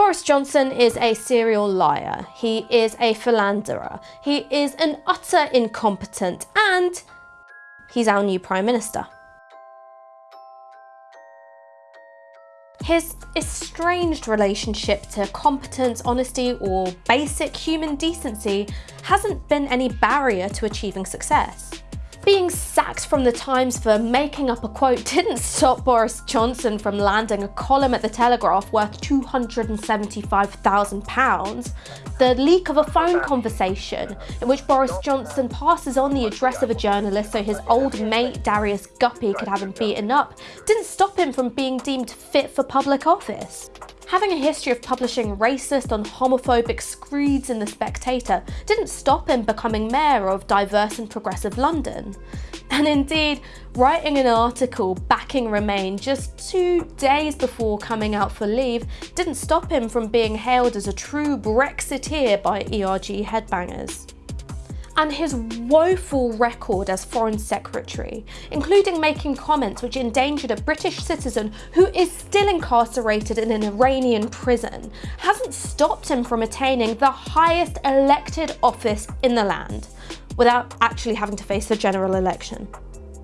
Boris Johnson is a serial liar, he is a philanderer, he is an utter incompetent and he's our new Prime Minister. His estranged relationship to competence, honesty or basic human decency hasn't been any barrier to achieving success. Being sacked from the Times for making up a quote didn't stop Boris Johnson from landing a column at the Telegraph worth £275,000. The leak of a phone conversation in which Boris Johnson passes on the address of a journalist so his old mate Darius Guppy could have him beaten up didn't stop him from being deemed fit for public office. Having a history of publishing racist and homophobic screeds in The Spectator didn't stop him becoming mayor of diverse and progressive London. And indeed, writing an article backing Remain just two days before coming out for leave didn't stop him from being hailed as a true Brexiteer by ERG headbangers and his woeful record as Foreign Secretary, including making comments which endangered a British citizen who is still incarcerated in an Iranian prison, hasn't stopped him from attaining the highest elected office in the land, without actually having to face a general election.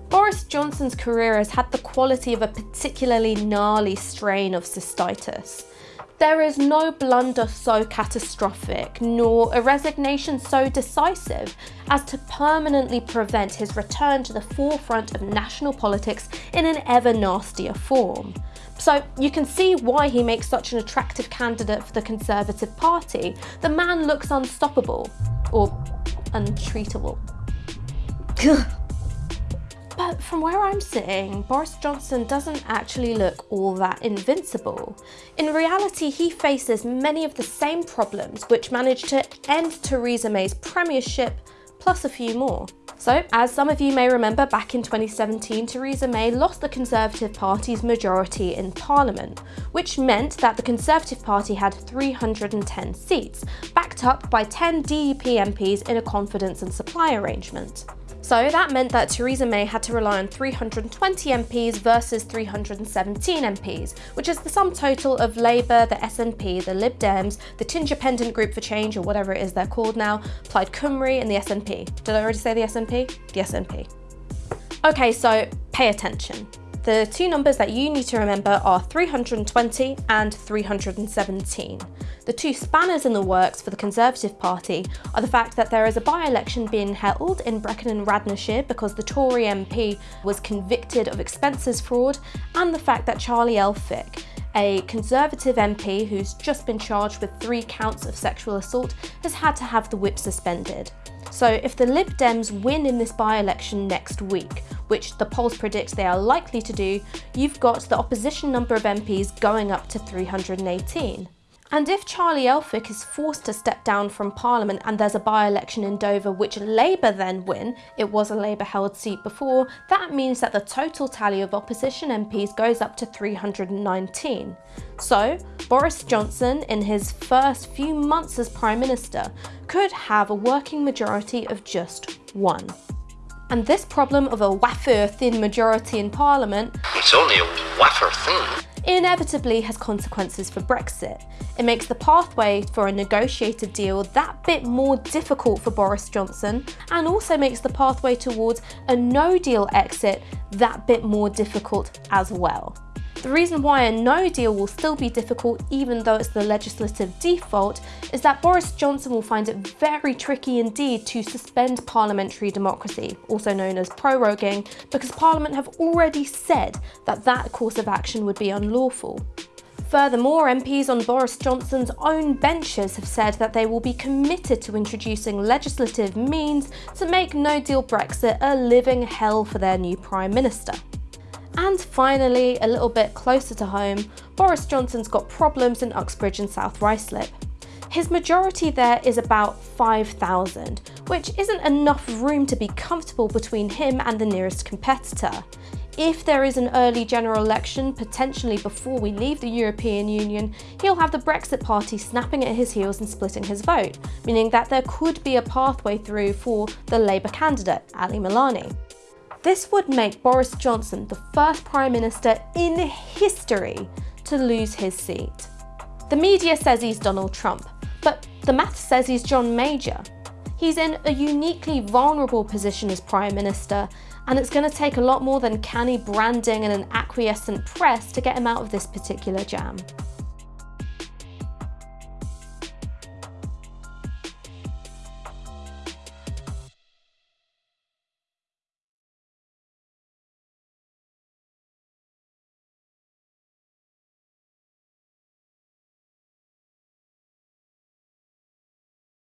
Boris Johnson's career has had the quality of a particularly gnarly strain of cystitis. There is no blunder so catastrophic, nor a resignation so decisive as to permanently prevent his return to the forefront of national politics in an ever nastier form. So you can see why he makes such an attractive candidate for the Conservative Party. The man looks unstoppable, or untreatable. But from where I'm sitting, Boris Johnson doesn't actually look all that invincible. In reality, he faces many of the same problems which managed to end Theresa May's premiership, plus a few more. So, as some of you may remember, back in 2017, Theresa May lost the Conservative Party's majority in Parliament, which meant that the Conservative Party had 310 seats, backed up by 10 DUP MPs in a confidence and supply arrangement. So that meant that Theresa May had to rely on 320 MPs versus 317 MPs, which is the sum total of Labour, the SNP, the Lib Dems, the Independent Group for Change, or whatever it is they're called now, Plaid Cymru and the SNP. Did I already say the SNP? The SNP. Okay, so pay attention. The two numbers that you need to remember are 320 and 317. The two spanners in the works for the Conservative Party are the fact that there is a by-election being held in Brecon and Radnorshire because the Tory MP was convicted of expenses fraud and the fact that Charlie Elphicke, a Conservative MP who's just been charged with three counts of sexual assault, has had to have the whip suspended. So if the Lib Dems win in this by-election next week, which the polls predict they are likely to do, you've got the opposition number of MPs going up to 318. And if Charlie Elphicke is forced to step down from Parliament and there's a by-election in Dover which Labour then win, it was a Labour-held seat before, that means that the total tally of opposition MPs goes up to 319. So, Boris Johnson, in his first few months as Prime Minister, could have a working majority of just one. And this problem of a wafer-thin majority in Parliament It's only a wafer thin inevitably has consequences for Brexit. It makes the pathway for a negotiated deal that bit more difficult for Boris Johnson and also makes the pathway towards a no-deal exit that bit more difficult as well. The reason why a no deal will still be difficult even though it's the legislative default is that Boris Johnson will find it very tricky indeed to suspend parliamentary democracy, also known as proroguing, because Parliament have already said that that course of action would be unlawful. Furthermore, MPs on Boris Johnson's own benches have said that they will be committed to introducing legislative means to make no-deal Brexit a living hell for their new Prime Minister. And finally, a little bit closer to home, Boris Johnson's got problems in Uxbridge and South Ruislip. His majority there is about 5,000, which isn't enough room to be comfortable between him and the nearest competitor. If there is an early general election, potentially before we leave the European Union, he'll have the Brexit party snapping at his heels and splitting his vote, meaning that there could be a pathway through for the Labour candidate, Ali Milani. This would make Boris Johnson the first Prime Minister in history to lose his seat. The media says he's Donald Trump, but the math says he's John Major. He's in a uniquely vulnerable position as Prime Minister, and it's going to take a lot more than canny branding and an acquiescent press to get him out of this particular jam.